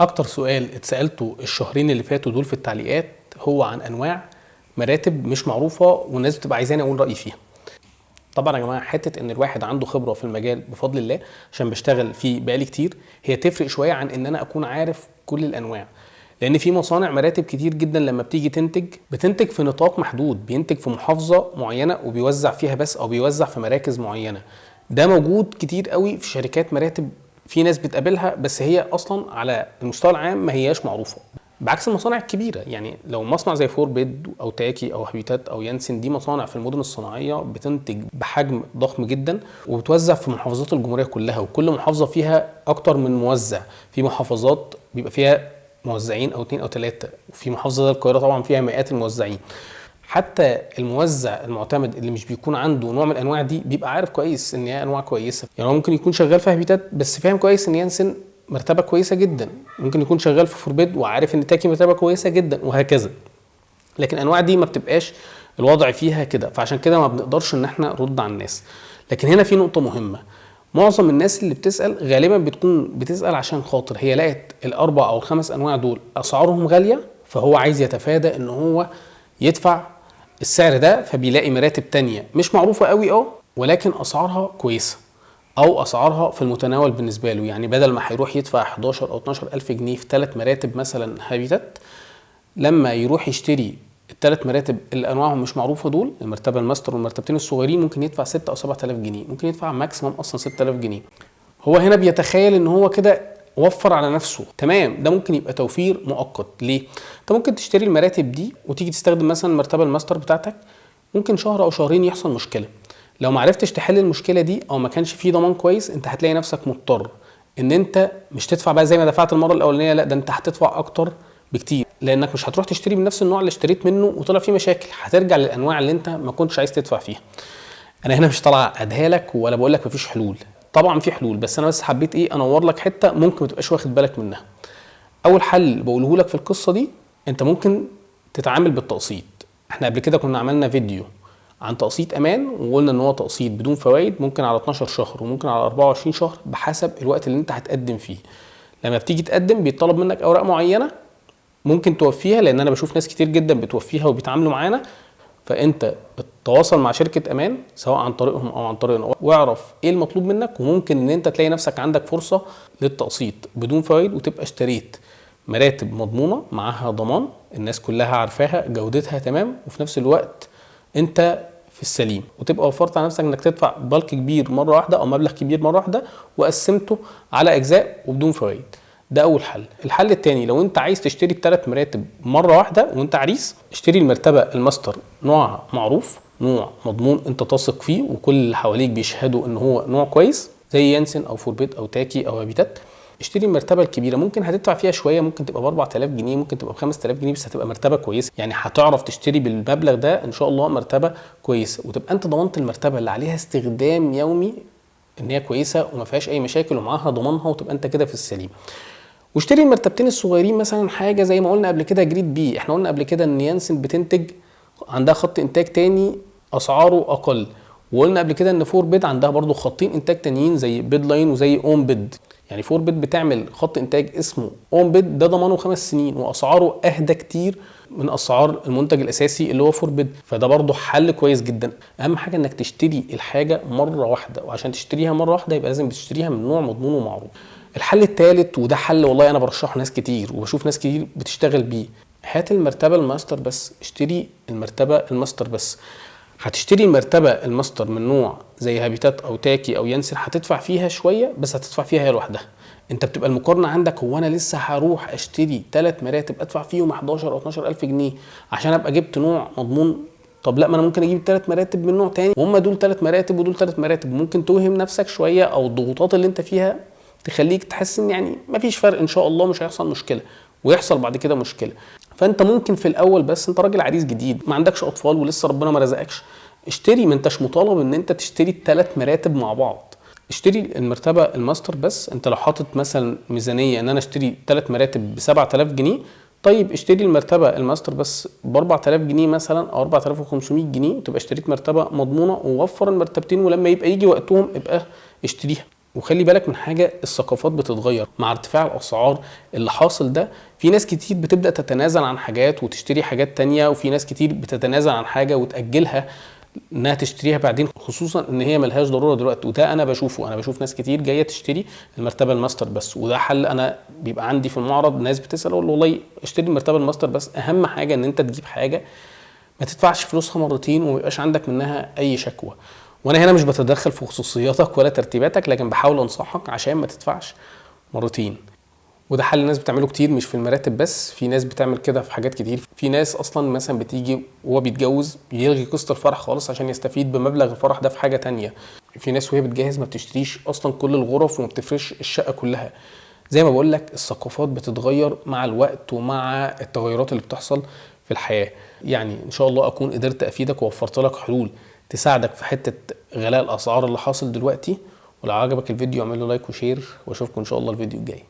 أكتر سؤال اتسألته الشهرين اللي فاتوا دول في التعليقات هو عن أنواع مراتب مش معروفة والناس بتبقى عايزاني أقول رأيي فيها. طبعا يا جماعة حتة إن الواحد عنده خبرة في المجال بفضل الله عشان بشتغل فيه بقالي كتير هي تفرق شوية عن إن أنا أكون عارف كل الأنواع. لأن في مصانع مراتب كتير جدا لما بتيجي تنتج بتنتج في نطاق محدود بينتج في محافظة معينة وبيوزع فيها بس أو بيوزع في مراكز معينة. ده موجود كتير قوي في شركات مراتب في ناس بتقابلها بس هي أصلا على المستوى العام ما هياش معروفة. بعكس المصانع الكبيرة يعني لو مصنع زي فور بيد أو تاكي أو هابيتات أو يانسن دي مصانع في المدن الصناعية بتنتج بحجم ضخم جدا وبتوزع في محافظات الجمهورية كلها وكل محافظة فيها أكتر من موزع. في محافظات بيبقى فيها موزعين أو اثنين أو ثلاثة وفي محافظة زي القاهرة طبعا فيها مئات الموزعين. حتى الموزع المعتمد اللي مش بيكون عنده نوع من الأنواع دي بيبقى عارف كويس إن هي أنواع كويسة. يعني هو ممكن يكون شغال في هابيتات بس فاهم كويس إن يانسن مرتبة كويسة جدا. ممكن يكون شغال في فوربيد وعارف إن تاكي مرتبة كويسة جدا وهكذا. لكن الأنواع دي ما بتبقاش الوضع فيها كده. فعشان كده ما بنقدرش إن إحنا نرد على الناس. لكن هنا في نقطة مهمة. معظم الناس اللي بتسأل غالبا بتكون بتسأل عشان خاطر هي لقت الأربع أو الخمس أنواع دول أسعارهم غالية فهو عايز يتفادى إن هو يدفع السعر ده فبيلاقي مراتب تانية مش معروفة قوي آه ولكن أسعارها كويسة أو أسعارها في المتناول بالنسبة له. يعني بدل ما هيروح يدفع 11 أو 12 ألف جنيه في ثلاث مراتب مثلا هابيتات لما يروح يشتري الثلاث مراتب اللي أنواعهم مش معروفة دول المرتبة الماستر والمرتبتين الصغيرين ممكن يدفع 6 أو 7000 جنيه ممكن يدفع maximum أصلا 6000 جنيه. هو هنا بيتخيل إن هو كده وفر على نفسه. تمام ده ممكن يبقى توفير مؤقت. ليه؟ انت ممكن تشتري المراتب دي وتيجي تستخدم مثلا المرتبه الماستر بتاعتك ممكن شهر أو شهرين يحصل مشكلة. لو ما عرفتش تحل المشكلة دي أو ما كانش في ضمان كويس انت هتلاقي نفسك مضطر إن انت مش تدفع بقى زي ما دفعت المرة الأولانية لا ده انت هتدفع أكتر بكتير. لأنك مش هتروح تشتري من نفس النوع اللي اشتريت منه وطلع فيه مشاكل. هترجع للأنواع اللي انت ما كنتش عايز تدفع فيها. أنا هنا مش طالع اديها لك ولا بقول لك مفيش حلول. طبعا في حلول بس أنا بس حبيت إيه أنور لك حتة ممكن ما تبقاش واخد بالك منها. أول حل بقوله لك في القصة دي أنت ممكن تتعامل بالتقسيط. إحنا قبل كده كنا عملنا فيديو عن تقسيط أمان وقلنا إن هو تقسيط بدون فوائد ممكن على 12 شهر وممكن على 24 شهر بحسب الوقت اللي أنت هتقدم فيه. لما بتيجي تقدم بيطلب منك أوراق معينة ممكن توفيها لأن أنا بشوف ناس كتير جدا بتوفيها وبيتعاملوا معانا. فانت تواصل مع شركة أمان سواء عن طريقهم أو عن طريقنا واعرف إيه المطلوب منك وممكن إن أنت تلاقي نفسك عندك فرصة للتقسيط بدون فوائد وتبقى اشتريت مراتب مضمونة معاها ضمان الناس كلها عارفاها جودتها تمام وفي نفس الوقت أنت في السليم وتبقى وفرت على نفسك إنك تدفع bulk كبير مرة واحدة أو مبلغ كبير مرة واحدة وقسمته على أجزاء وبدون فوائد. ده أول حل. الحل الثاني لو أنت عايز تشتري الثلاث مراتب مرة واحدة وأنت عريس اشتري المرتبة الماستر نوع معروف نوع مضمون أنت تثق فيه وكل اللي حواليك بيشهدوا إن هو نوع كويس زي يانسن أو فور بيد أو تاكي أو هابيتات. اشتري المرتبة الكبيرة ممكن هتدفع فيها شوية ممكن تبقى ب 4000 جنيه ممكن تبقى ب 5000 جنيه بس هتبقى مرتبة كويسة. يعني هتعرف تشتري بالمبلغ ده إن شاء الله مرتبة كويسة. وتبقى أنت ضمنت المرتبة اللي عليها استخدام يومي إن هي كويسة وما فيهاش أي مشاكل ومعاها ضمانها وتبقى أنت كده في السليم. واشتري المرتبتين الصغيرين مثلا حاجة زي ما قلنا قبل كده grade B. إحنا قلنا قبل كده إن يانسن بتنتج عندها خط إنتاج تاني أسعاره أقل. وقلنا قبل كده إن فور بيد عندها برضو خطين إنتاج تانيين زي بيد لاين وزي أون بيد. يعني فور بيد بتعمل خط إنتاج اسمه أون بيد ده ضمانه خمس سنين وأسعاره أهدى كتير من أسعار المنتج الأساسي اللي هو فور بيد. فده برضه حل كويس جدا. أهم حاجة إنك تشتري الحاجة مرة واحدة وعشان تشتريها مرة واحدة يبقى لازم تشتريها من نوع مضمون ومعروف الحل الثالث وده حل والله أنا برشحه ناس كتير وبشوف ناس كتير بتشتغل بيه. هات المرتبة الماستر بس اشتري المرتبة الماستر بس. هتشتري المرتبه الماستر من نوع زي هابيتات أو تاكي أو يانسن هتدفع فيها شوية بس هتدفع فيها هي لوحدها. أنت بتبقى المقارنة عندك هو أنا لسه هروح أشتري ثلاث مراتب أدفع فيهم 11 أو 12 ألف جنيه عشان أبقى جبت نوع مضمون؟ طب لا ما أنا ممكن أجيب ثلاث مراتب من نوع تاني. وهم دول ثلاث مراتب ودول ثلاث مراتب. ممكن توهم نفسك شوية أو الضغوطات اللي أنت فيها تخليك تحس إن يعني مفيش فرق إن شاء الله مش هيحصل مشكلة ويحصل بعد كده مشكلة. فأنت ممكن في الأول بس أنت راجل عريس جديد ما عندكش أطفال ولسه ربنا ما رزقكش اشتري ما أنتش مطالب إن أنت تشتري الثلاث مراتب مع بعض. اشتري المرتبة الماستر بس أنت لو حاطط مثلا ميزانية إن أنا أشتري ثلاث مراتب ب 7000 جنيه طيب اشتري المرتبة الماستر بس ب 4000 جنيه مثلا أو 4500 جنيه وتبقى اشتريت مرتبة مضمونة ووفر المرتبتين ولما يبقى يجي وقتهم ابقى اشتريها. وخلي بالك من حاجة الثقافات بتتغير مع ارتفاع الأسعار اللي حاصل ده. في ناس كتير بتبدأ تتنازل عن حاجات وتشتري حاجات تانية وفي ناس كتير بتتنازل عن حاجة وتأجلها إنها تشتريها بعدين خصوصا إن هي ملهاش ضرورة دلوقتي. وده أنا بشوفه. أنا بشوف ناس كتير جاية تشتري المرتبة الماستر بس وده حل أنا بيبقى عندي في المعرض ناس بتسأل أقول له والله اشتري المرتبة الماستر بس. أهم حاجة إن أنت تجيب حاجة ما تدفعش فلوسها مرتين وما يبقاش عندك منها أي شكوى. وأنا هنا مش بتدخل في خصوصياتك ولا ترتيباتك لكن بحاول أنصحك عشان ما تدفعش مرتين وده حل الناس بتعمله كتير مش في المراتب بس في ناس بتعمل كده في حاجات كتير. في ناس أصلا مثلا بتيجي وهو بيتجوز يلغي قسط الفرح خالص عشان يستفيد بمبلغ الفرح ده في حاجة تانية. في ناس وهي بتجهز ما بتشتريش أصلا كل الغرف وما بتفرش الشقة كلها. زي ما بقول لك الثقافات بتتغير مع الوقت ومع التغيرات اللي بتحصل في الحياة. يعني إن شاء الله أكون قدرت أفيدك ووفرت لك حلول. تساعدك في حتة غلاء الأسعار اللي حاصل دلوقتي ولو عجبك الفيديو اعمل له like و share وأشوفكم إن شاء الله الفيديو الجاي.